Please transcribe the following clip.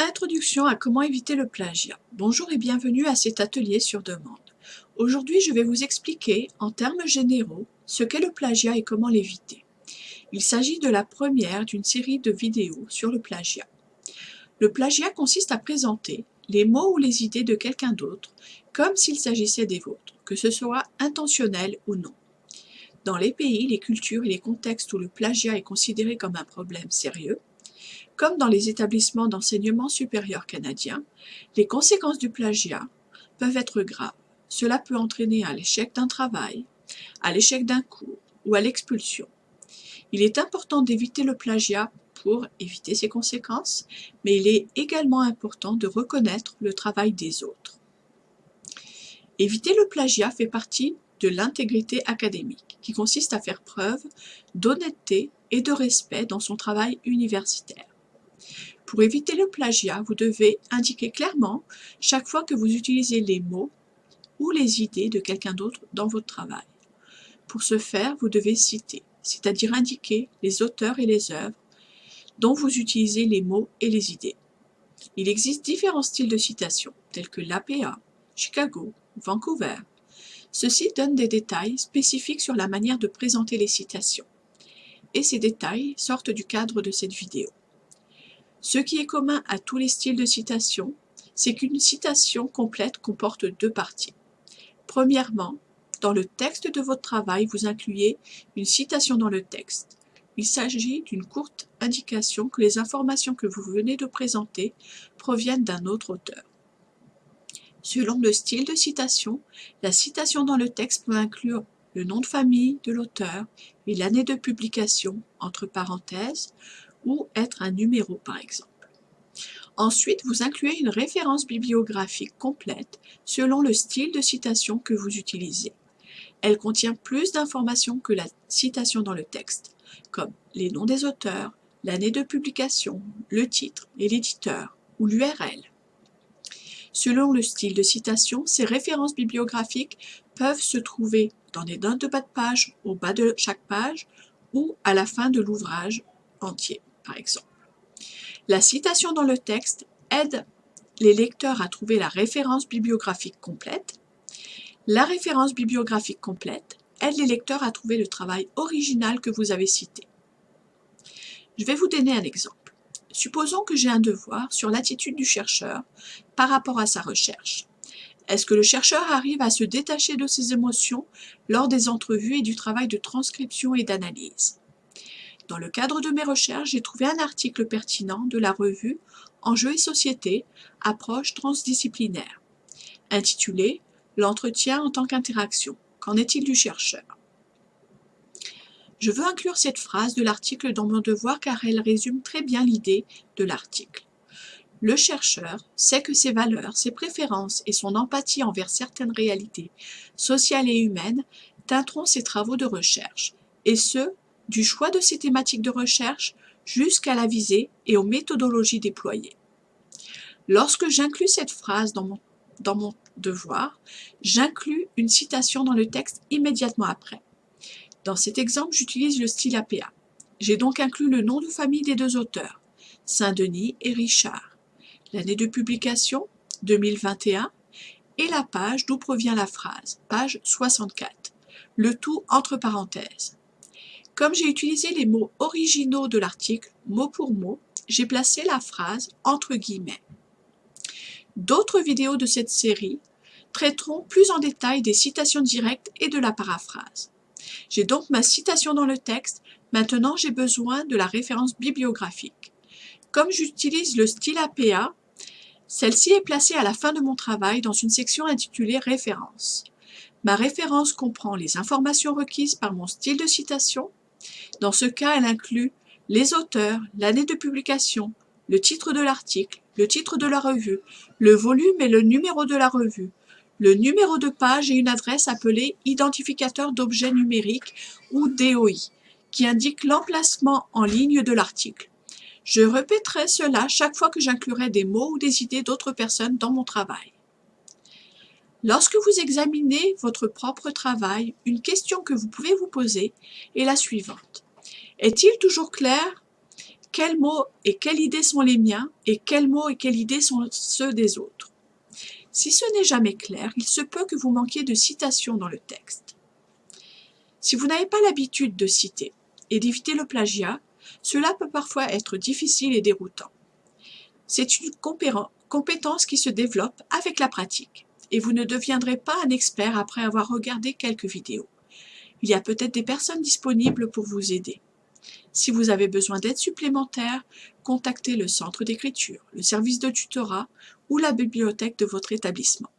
Introduction à comment éviter le plagiat. Bonjour et bienvenue à cet atelier sur demande. Aujourd'hui, je vais vous expliquer, en termes généraux, ce qu'est le plagiat et comment l'éviter. Il s'agit de la première d'une série de vidéos sur le plagiat. Le plagiat consiste à présenter les mots ou les idées de quelqu'un d'autre comme s'il s'agissait des vôtres, que ce soit intentionnel ou non. Dans les pays, les cultures et les contextes où le plagiat est considéré comme un problème sérieux, comme dans les établissements d'enseignement supérieur canadiens, les conséquences du plagiat peuvent être graves. Cela peut entraîner à l'échec d'un travail, à l'échec d'un cours ou à l'expulsion. Il est important d'éviter le plagiat pour éviter ses conséquences, mais il est également important de reconnaître le travail des autres. Éviter le plagiat fait partie de l'intégrité académique, qui consiste à faire preuve d'honnêteté et de respect dans son travail universitaire. Pour éviter le plagiat, vous devez indiquer clairement chaque fois que vous utilisez les mots ou les idées de quelqu'un d'autre dans votre travail. Pour ce faire, vous devez citer, c'est-à-dire indiquer les auteurs et les œuvres dont vous utilisez les mots et les idées. Il existe différents styles de citation, tels que l'APA, Chicago, Vancouver. Ceux-ci donnent des détails spécifiques sur la manière de présenter les citations. Et ces détails sortent du cadre de cette vidéo. Ce qui est commun à tous les styles de citation, c'est qu'une citation complète comporte deux parties. Premièrement, dans le texte de votre travail, vous incluez une citation dans le texte. Il s'agit d'une courte indication que les informations que vous venez de présenter proviennent d'un autre auteur. Selon le style de citation, la citation dans le texte peut inclure le nom de famille de l'auteur et l'année de publication, entre parenthèses, ou être un numéro par exemple. Ensuite, vous incluez une référence bibliographique complète selon le style de citation que vous utilisez. Elle contient plus d'informations que la citation dans le texte, comme les noms des auteurs, l'année de publication, le titre et l'éditeur ou l'URL. Selon le style de citation, ces références bibliographiques peuvent se trouver dans des notes de bas de page, au bas de chaque page ou à la fin de l'ouvrage entier exemple. La citation dans le texte aide les lecteurs à trouver la référence bibliographique complète. La référence bibliographique complète aide les lecteurs à trouver le travail original que vous avez cité. Je vais vous donner un exemple. Supposons que j'ai un devoir sur l'attitude du chercheur par rapport à sa recherche. Est-ce que le chercheur arrive à se détacher de ses émotions lors des entrevues et du travail de transcription et d'analyse? Dans le cadre de mes recherches, j'ai trouvé un article pertinent de la revue Enjeux et société, approche transdisciplinaire, intitulé L'entretien en tant qu'interaction. Qu'en est-il du chercheur? Je veux inclure cette phrase de l'article dans mon devoir car elle résume très bien l'idée de l'article. Le chercheur sait que ses valeurs, ses préférences et son empathie envers certaines réalités sociales et humaines teinteront ses travaux de recherche, et ce, du choix de ses thématiques de recherche jusqu'à la visée et aux méthodologies déployées. Lorsque j'inclus cette phrase dans mon, dans mon devoir, j'inclus une citation dans le texte immédiatement après. Dans cet exemple, j'utilise le style APA. J'ai donc inclus le nom de famille des deux auteurs, Saint-Denis et Richard, l'année de publication, 2021, et la page d'où provient la phrase, page 64, le tout entre parenthèses. Comme j'ai utilisé les mots originaux de l'article, mot pour mot, j'ai placé la phrase entre guillemets. D'autres vidéos de cette série traiteront plus en détail des citations directes et de la paraphrase. J'ai donc ma citation dans le texte, maintenant j'ai besoin de la référence bibliographique. Comme j'utilise le style APA, celle-ci est placée à la fin de mon travail dans une section intitulée Références. Ma référence comprend les informations requises par mon style de citation, dans ce cas, elle inclut les auteurs, l'année de publication, le titre de l'article, le titre de la revue, le volume et le numéro de la revue, le numéro de page et une adresse appelée identificateur d'objets numériques ou DOI, qui indique l'emplacement en ligne de l'article. Je répéterai cela chaque fois que j'inclurai des mots ou des idées d'autres personnes dans mon travail. Lorsque vous examinez votre propre travail, une question que vous pouvez vous poser est la suivante. Est-il toujours clair quels mots et quelles idées sont les miens et quels mots et quelles idées sont ceux des autres? Si ce n'est jamais clair, il se peut que vous manquiez de citations dans le texte. Si vous n'avez pas l'habitude de citer et d'éviter le plagiat, cela peut parfois être difficile et déroutant. C'est une compétence qui se développe avec la pratique et vous ne deviendrez pas un expert après avoir regardé quelques vidéos. Il y a peut-être des personnes disponibles pour vous aider. Si vous avez besoin d'aide supplémentaire, contactez le centre d'écriture, le service de tutorat ou la bibliothèque de votre établissement.